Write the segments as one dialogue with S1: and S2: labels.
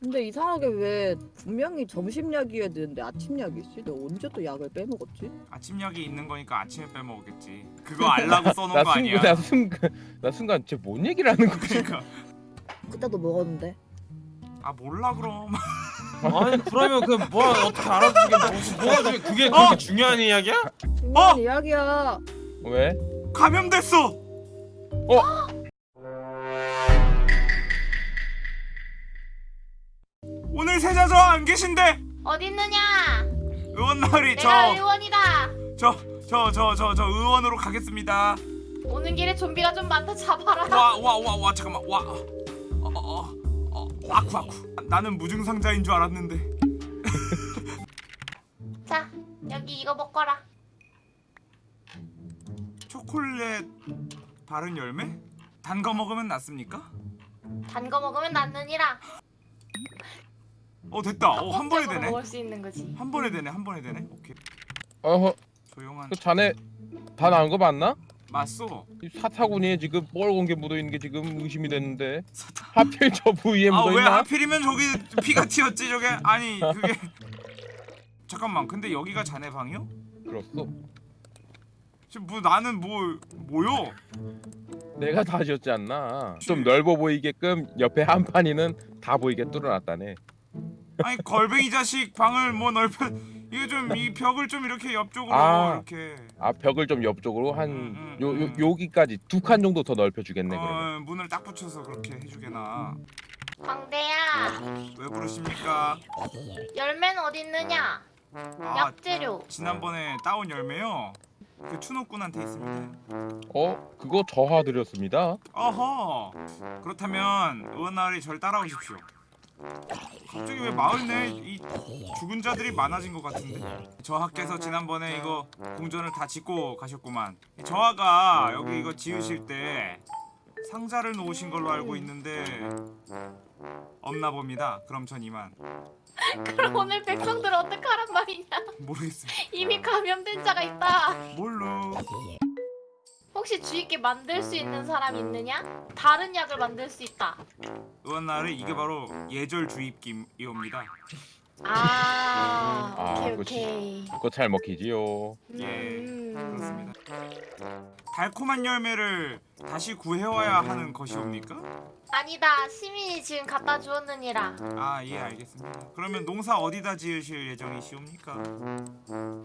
S1: 근데 이상하게 왜 분명히 점심 약이어야 되는데 아침 약이지? 내가 언제 또 약을 빼먹었지?
S2: 아침 약이 있는 거니까 아침에 빼먹었겠지. 그거 알라고 써놓은 나거 아니야?
S3: 나 순간 나 순간 쟤 뭔 얘기를 하는 거지?
S2: 그러니까
S1: 그때도 먹었는데.
S2: 아 몰라 그럼.
S4: 아니 그러면 그 뭐 어떻게 알아주게 뭐, 뭐가 중요- 그게
S2: 어?
S4: 그렇게 중요한 이야기야?
S1: 중요한
S2: 어?
S1: 이야기야.
S3: 왜?
S2: 감염됐어. 오 세자 저 안 계신데
S5: 어디 있느냐?
S2: 의원 마을이
S5: 내가 의원이다.
S2: 저 저 저 저 저 의원으로 가겠습니다.
S5: 오는 길에 좀비가 좀 많다 잡아라.
S2: 와 와 와 와 잠깐만 와. 어 어어 어, 어, 아쿠 아쿠. 나는 무증상자인 줄 알았는데.
S5: 자, 여기 이거 먹거라.
S2: 초콜릿 바른 열매? 단 거 먹으면 낫습니까?
S5: 단 거 먹으면 낫느니라.
S2: 어 됐다. 어 한 번에 되네.
S5: 먹을 수 있는 거지.
S2: 한 번에 되네. 한 번에 되네. 오케이.
S3: 어허
S2: 조용한.
S3: 그 자네 다 나은 거 맞나?
S2: 맞소.
S3: 이 사타구니에 지금 뻘건 게 묻어 있는 게 지금 의심이 됐는데 하필 저 부위에 묻어
S2: 아왜
S3: 있나?
S2: 하필이면 저기 피가 튀었지 저게? 아니 그게 잠깐만. 근데 여기가 자네 방이요?
S3: 그렇소.
S2: 지금 뭐 나는 뭐 뭐요?
S3: 내가 다 지었지 않나? 좀 넓어 보이게끔 옆에 한 판이는 다 보이게 뚫어놨다네.
S2: 아니 걸뱅이 자식 방을 뭐 넓혀 이거 좀 이 벽을 좀 이렇게 옆쪽으로
S3: 아.
S2: 이렇게
S3: 아 벽을 좀 옆쪽으로 한
S2: 음, 음,
S3: 요, 요
S2: 음.
S3: 여기까지 두 칸 정도 더 넓혀 주겠네 그러면.
S2: 어, 문을 딱 붙여서 그렇게 해주게나
S5: 광대야,
S2: 왜 부르십니까?
S5: 열매는 어디 있느냐?
S2: 아
S5: 약재료.
S2: 지난번에 따온 열매요 그 추노꾼한테 있습니다
S3: 어 그거 저하 드렸습니다.
S2: 어허 그렇다면 의원나으리 절 따라오십시오 갑자기 왜 마을 내에 이 죽은 자들이 많아진 것 같은데. 저하께서 지난번에 이거 궁전을 다 짓고 가셨구만. 저하가 여기 이거 지으실 때 상자를 놓으신 걸로 알고 있는데 없나 봅니다. 그럼 전 이만.
S5: 그럼 오늘 백성들 어떡하란 말이냐?
S2: 모르겠습니다.
S5: 이미 감염된 자가 있다.
S2: 뭘로
S5: 혹시 주위께 만들 수 있는 사람 있느냐? 다른 약을 만들 수 있다.
S2: 의원나으리 이게 바로 예절 주입기이옵니다
S5: 아,
S3: 아,
S5: 오케이. 오케이.
S3: 그거 잘 먹히지요.
S2: 예
S5: 음.
S2: 그렇습니다 달콤한 열매를 다시 구해와야 하는 것이옵니까?
S5: 아니다, 시민이 지금 갖다 주었느니라.
S2: 아 예 알겠습니다 그러면 농사 어디다 지으실 예정이시옵니까?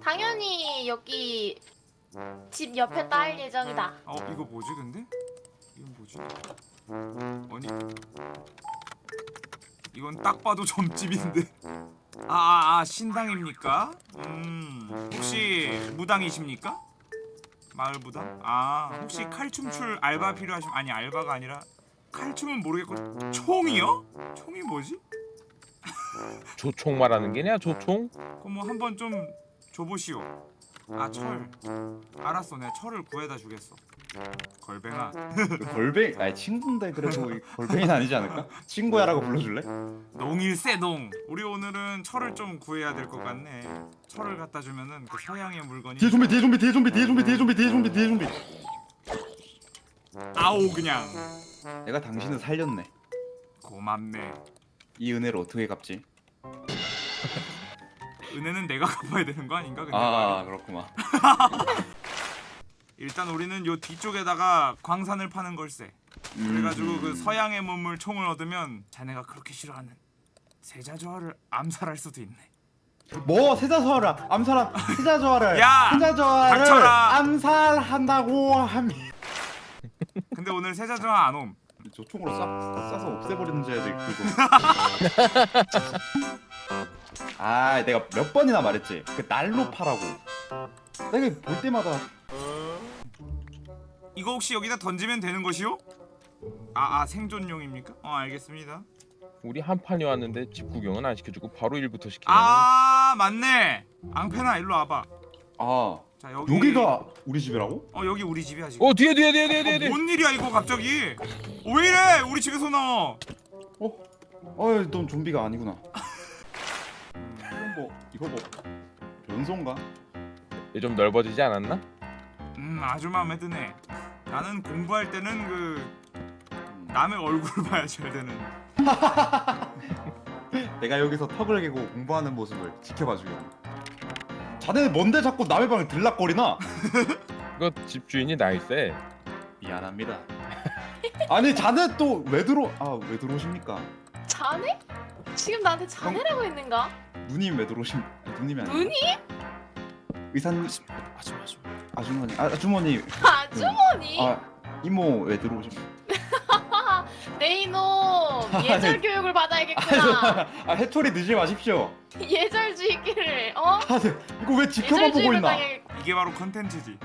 S5: 당연히 여기 집 옆에 딸 예정이다.
S2: 어 이거 뭐지 근데? 이건 뭐지? 아니 이건 딱 봐도 점집인데 아아 아, 신당입니까? 음 혹시 무당이십니까? 마을 무당? 아 혹시 칼춤출 알바 필요하시면 아니 알바가 아니라 칼춤은 모르겠고 총이요? 총이 뭐지?
S3: 조총 말하는 게냐 조총?
S2: 그럼 뭐 한번 좀 줘보시오. 아 철. 알았어, 내가 철을 구해다 주겠어. 걸뱅아.
S6: 걸뱅 아니 친구인데 그래도 걸뱅이는 아니지 않을까? 친구야라고 불러줄래?
S2: 농일세동. 우리 오늘은 철을 좀 구해야 될 것 같네. 철을 갖다 주면은 그 서양의 물건이.
S6: 뒤에 좀비 뒤에 좀비 뒤에 좀비 뒤에 좀비 뒤에 좀비 뒤에 좀비 뒤에 좀비
S2: 아오 그냥.
S6: 내가 당신을 살렸네
S2: 고맙네.
S6: 이 은혜를 어떻게 갚지?
S2: 은혜는 내가 갚아야 되는 거 아닌가? 근데
S6: 아
S2: 말이야.
S6: 그렇구만
S2: 일단 우리는 요 뒤쪽에다가 광산을 파는 걸세. 그래가지고 그 서양의 문물 총을 얻으면 자네가 그렇게 싫어하는 세자저하를 암살할 수도 있네.
S6: 뭐 세자저하를 암살한 세자저하를
S2: 야!
S6: 세자저하를
S2: 닥쳐라!
S6: 암살한다고 하면
S2: 근데 오늘 세자저하 안 옴.
S6: 저 총으로 쏴, 쏴서 없애버리는 줄 알지 그거 아 내가 몇 번이나 말했지 그 날로 파라고 내가 볼 때마다
S2: 이거 혹시 여기다 던지면 되는 것이요? 아, 아 생존용입니까? 어 알겠습니다.
S3: 우리 한 판이 왔는데 집 구경은 안 시켜주고 바로 일부터 시키네.
S2: 아 맞네. 앙페나 일로 와봐. 아자 여기
S6: 여기 가 우리 집이라고?
S2: 어 여기 우리 집이야 지금.
S3: 어 뒤에 뒤에 뒤에 뒤에 뒤에.
S2: 어, 뭔 일이야 이거 갑자기? 어, 왜 이래? 우리 집에서 나와.
S6: 어? 어이 넌 좀비가 아니구나 뭐 이거 뭐 변소인가?
S3: 얘좀 넓어지지 않았나?
S2: 음 아주 마음에 드네. 나는 공부할 때는 그
S6: 음.
S2: 남의 얼굴 봐야 잘 되는.
S6: 내가 여기서 턱을 개고 공부하는 모습을 지켜봐 주게. 자네는 뭔데 자꾸 남의 방에 들락거리나?
S3: 이거 집주인이 나이세.
S6: 미안합니다. 아니 자네 또 왜 들어? 아왜 들어오십니까?
S5: 자네? 지금 나한테 자네라고 했는가?
S6: 누님 왜 들어오십? 누님이 아니라
S5: 누니?
S6: 의사님
S4: 아줌마 아줌마
S6: 아주머니 아, 아주머니
S5: 아주머니?
S6: 아 이모 왜 들어오십?
S5: 내 이놈 예절 교육을 받아야겠구나
S6: 아 해초리 드지 마십시오.
S5: 예절주의기를 어?
S6: 아 네. 이거 왜 지켜만 보고 있나?
S5: 당해
S2: 이게 바로 컨텐츠지.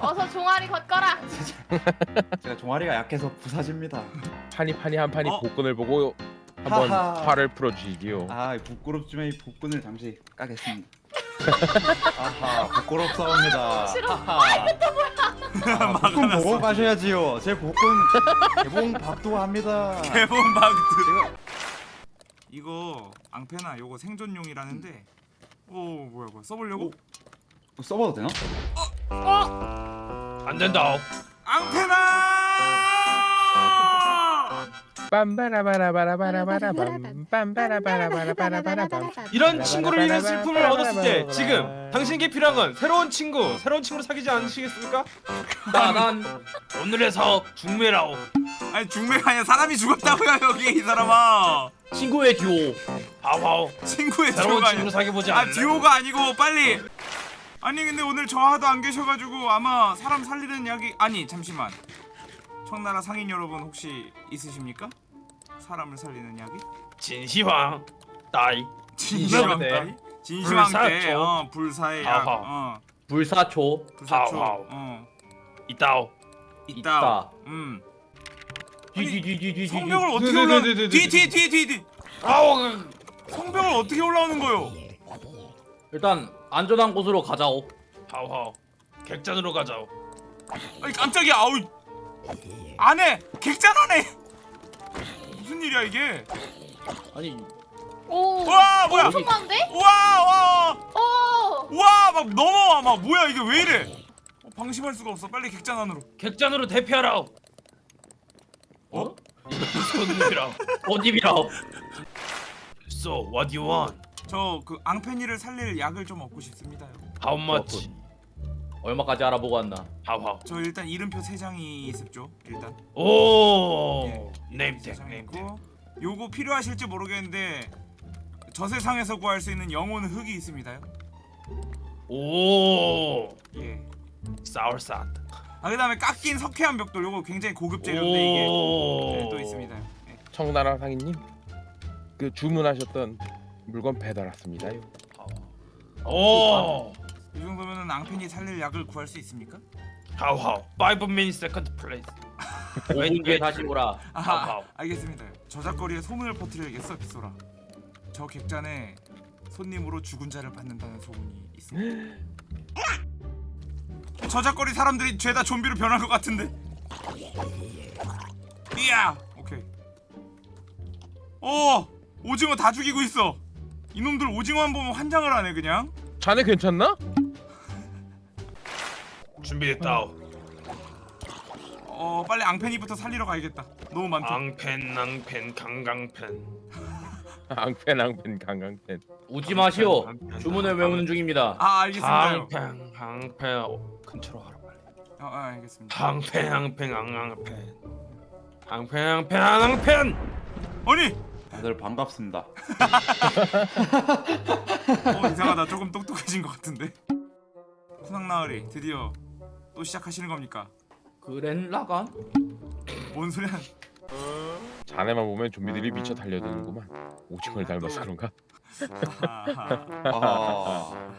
S5: 어서 종아리 걷거라
S6: 제가 종아리가 약해서 부사집니다.
S3: 판이 판이 한 판이
S2: 어?
S3: 복근을 보고 한번
S6: 하하.
S3: 화를 풀어주시기요.
S6: 아 부끄럽지만 이 복근을 잠시 까겠습니다. 아하 부끄럽사옵니다.
S5: 싫어.
S6: 하하. 아, 복근 보고 가셔야지요. 제 복근 개봉 박도 합니다.
S2: 개봉.
S6: 제가
S2: 이거 앙페나 요거 생존용이라는데. 오 뭐야 뭐야 써보려고?
S6: 뭐 써봐도 되나?
S4: 안 된다
S2: 앙페나!
S4: 이런 친구를 위한 슬픔을 얻었을 때 지금 당신에게 필요한 건 새로운 친구 새로운 친구를 사귀지 않으시겠습니까? 나난 오늘에서 중매라오
S2: 아니 중매가 아니라 사람이 죽었다고요 여기 이 사람아.
S4: 친구의 듀오 하와오
S2: 친구의
S4: 새로운
S2: 듀오가
S4: 친구를
S2: 아니라.
S4: 사귀어보지
S2: 아
S4: 않을래?
S2: 듀오가 아니고 빨리. 아니 근데 오늘 저 하도 안 계셔가지고 아마 사람 살리는 약이 아니 잠시만. 청나라 상인 여러분 혹시 있으십니까? 사람을 살리는 약이?
S4: 진시황 따이
S2: 진시황
S4: 때.
S2: 따위? 진시황 때
S4: 불사초.
S2: 어, 불사의 약. 어,
S7: 불사초
S2: 불사초. 어,
S4: 있다오
S2: 있다. 음.
S7: 뒤뒤뒤뒤뒤
S2: 성벽을 어떻게
S4: 네, 네,
S2: 올라?
S4: 네, 네, 네,
S2: 뒤
S4: 네.
S2: 뒤뒤뒤 뒤.
S4: 아우
S2: 성벽을 어떻게 올라오는 거요?
S7: 일단 안전한 곳으로 가자오
S4: 하우하우 객잔으로 가자오
S2: 아니 깜짝이야. 아우. 안해. 객잔 안해. 무슨 일이야 이게?
S7: 아니
S2: 오와 뭐야?
S5: 엄청 많은데?
S2: 와 와. 오와막 넘어와 막 뭐야 이게 왜 이래? 어, 방심할 수가 없어. 빨리 객잔 안으로.
S4: 객잔으로 대피하라오
S2: 어?
S4: 손님이라오
S7: 어디비라오
S4: So what do you want?
S2: 저 그 앙페니를 살릴 약을 좀 얻고 싶습니다요.
S4: How much?
S7: 얼마까지 알아보고 왔나
S4: 하우하우
S2: 저 일단 이름표 세 장이 있습죠. 일단
S4: 오
S2: 예.
S4: 네임택 네임택
S2: 요거 필요하실지 모르겠는데 저 세상에서 구할 수 있는 영혼 흙이 있습니다요.
S4: 오
S2: 예.
S4: 사울삿
S2: 아 그다음에 깎인 석회암 벽돌 요거 굉장히 고급 재료인데 이게 네, 또 있습니다. 예.
S3: 청나라 상인님 그 주문하셨던 물건 배달 왔습니다요.
S4: 오
S2: 이 정도면은 앙페니 살릴 약을 구할 수 있습니까?
S4: 하우하우 5 minutes second place
S7: 5분 뒤에 다시 오라
S2: 아,
S4: 하우.
S2: 알겠습니다. 저작거리에 소문을 퍼뜨려야겠어, 빗소라. 저 객잔에 손님으로 죽은 자를 받는다는 소문이 있습니다. 저작거리 사람들이 죄다 좀비로 변한 것 같은데. 이야, 오케이. 오, 오징어 다 죽이고 있어. 이놈들 오징어만 보면 환장을 하네 그냥.
S3: 자네 괜찮나?
S4: 준비됐다.
S2: 어, 빨리 앙페니부터 살리러 가야겠다. 너무 많다.
S4: 앙펜 낭펜 강강펜.
S3: 앙펜 앙펜 강강펜.
S7: 우지 마시오. 주문을 외우는 중입니다.
S2: 아, 알겠습니다요.
S4: 앙펜 앙펜. 어, 근처로 가라 빨리.
S2: 어, 아, 알겠습니다.
S4: 앙펜 앙펜 앙앙펜. 앙펜 앙펜 앙앙펜!
S2: 아니,
S6: 다들 반갑습니다.
S2: 어 이상하다. 조금 똑똑해진 것 같은데. 쿠낭나으리 드디어 또 시작하시는 겁니까?
S7: 그랜라간?
S2: 뭔 소리야
S3: 자네만 보면 좀비들이 미쳐 달려드는구만. 오징어를 닮아서 그런가?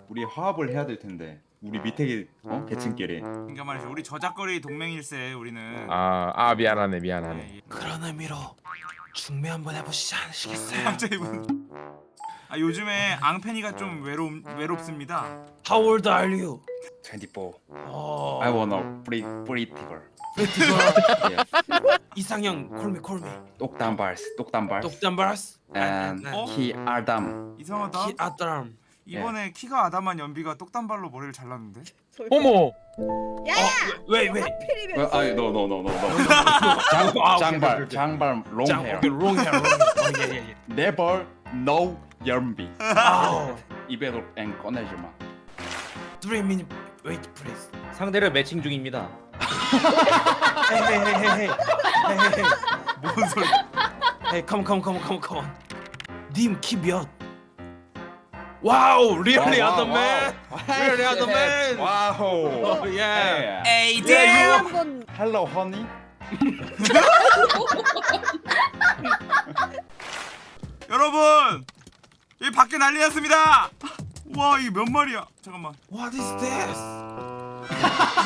S6: 우리 화합을 해야 될 텐데 우리 밑에 어? 계층끼리
S2: 그러니까 말이죠 우리 저작거리 동맹일세 우리는
S3: 아, 아 미안하네 미안하네.
S2: 네,
S4: 그런 의미로 중매 한번 해보시지 않으시겠어요?
S2: 갑자기 분- 아 요즘에 앙페니가 좀 외롭 외롭습니다.
S4: How old are you?
S6: 24
S4: 어...
S6: I wanna pretty pretty girl yes.
S4: 이상형 콜미 콜미.
S6: 똑단발스 똑단발스
S4: 똑단바스
S6: and
S2: 어?
S6: 키 아담
S2: 이상하다.
S4: 키 아따람
S2: 이번에 키가 아담한 연비가 똑단발로 머리를 잘랐는데?
S3: 어머,
S4: 왜왜?
S1: 하필이면
S6: 아니 노노노노노
S4: 아, 오케이,
S6: 장발
S4: 오케이.
S6: 장발
S4: 롱짱
S6: 헤어
S4: 롱 헤어 롱 헤어.
S6: Never no 연비. 입에도 앵 꺼내지 마.
S4: 3 minute wait please.
S7: 상대를 매칭 중입니다.
S4: 헤이.
S2: 뭔 소리?
S4: 헤이 컴온 컴온 컴온 컴온 컴온. 님키 몇? 와우. Really on the man.
S6: 와우.
S4: Yeah.
S2: 에이
S4: 예,
S2: 대.
S6: Hello honey.
S2: 여러분 이 밖에 난리 났습니다. 와 이게 몇 마리야? 잠깐만.
S4: What is this?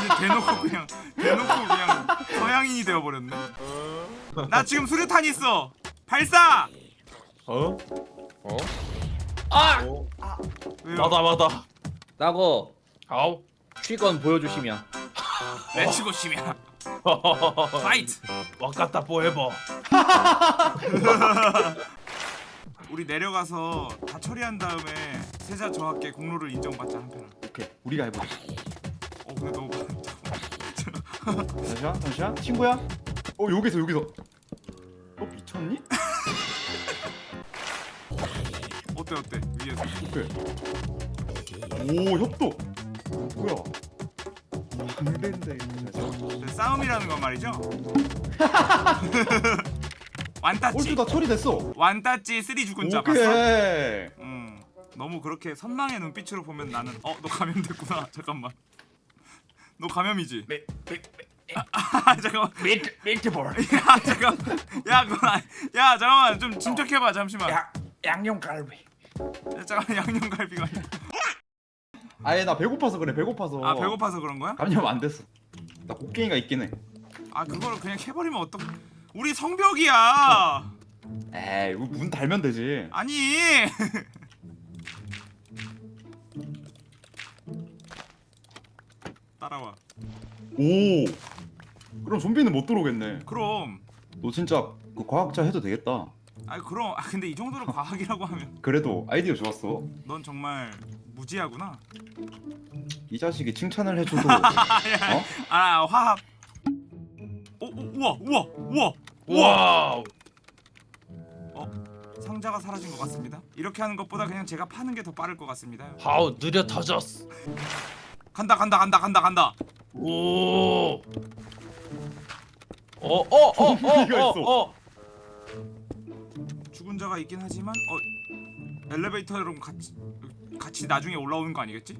S2: 이제 대놓고 그냥 대놓고 그냥 서양인이 되어버렸네. 나 지금 수류탄 있어. 발사.
S4: 어?
S3: 어?
S2: 왜요?
S4: 맞아 맞아.
S7: 따고
S4: 아우.
S7: 취건 보여주시면.
S2: 맺히고 심이야. 파이트.
S4: 와카타 포에버.
S2: 우리 내려가서 다 처리한 다음에 세자 저하께 공로를 인정받자 한편아.
S6: 오케이 우리가 해보자.
S2: 어 근데 너무
S6: 잠시만 잠시만 친구야. 어 여기서 여기서. 어 미쳤니?
S2: 어때 어때 위에서.
S6: 오케이. 오 협도. 뭐야? 안. 잠시만.
S2: 네, 싸움이라는 건 말이죠. 완따찌
S6: 얼추 다 처리됐어.
S2: 완따찌 쓰리 죽은 자 봤어?
S6: 오케이.
S2: 음 너무 그렇게 선망의 눈빛으로 보면 나는 어 너 감염됐구나 잠깐만 너 감염이지?
S4: 미- 미-
S2: 아 잠깐만
S4: 미트 미트볼.
S2: 야 잠깐 야 그건 아니- 야 잠깐만 좀 침착해봐 잠시만 야,
S4: 양념갈비.
S2: 잠깐 양념갈비가
S6: 아예 나 배고파서 그래 배고파서.
S2: 아 배고파서 그런 거야?
S6: 감염 안 됐어. 나 곡괭이가 있긴 해.
S2: 아 그거를 그냥 해버리면 어떡 우리 성벽이야
S6: 에이 문 달면 되지.
S2: 아니 따라와
S6: 오. 그럼 좀비는 못 들어오겠네.
S2: 그럼
S6: 너 진짜 그 과학자 해도 되겠다.
S2: 아 그럼 아 근데 이 정도로 과학이라고 하면
S6: 그래도 아이디어 좋았어.
S2: 넌 정말 무지하구나
S6: 이 자식이 칭찬을 해줘도 어?
S2: 아 화합 오, 오 우와 우와 우와
S4: 와우.
S2: 상자가 사라진 것 같습니다 이렇게 하는 것보다 그냥 제가 파는 게 더 빠를 것 같습니다
S4: 하우 느려 터졌어.
S2: 간다 간다 간다 간다 간다
S4: 오. 어 어 어 어어
S6: 좀비가 있어.
S4: 어, 어.
S2: 죽은 자가 있긴 하지만 어 엘리베이터랑 같이 같이 나중에 올라오는 거 아니겠지?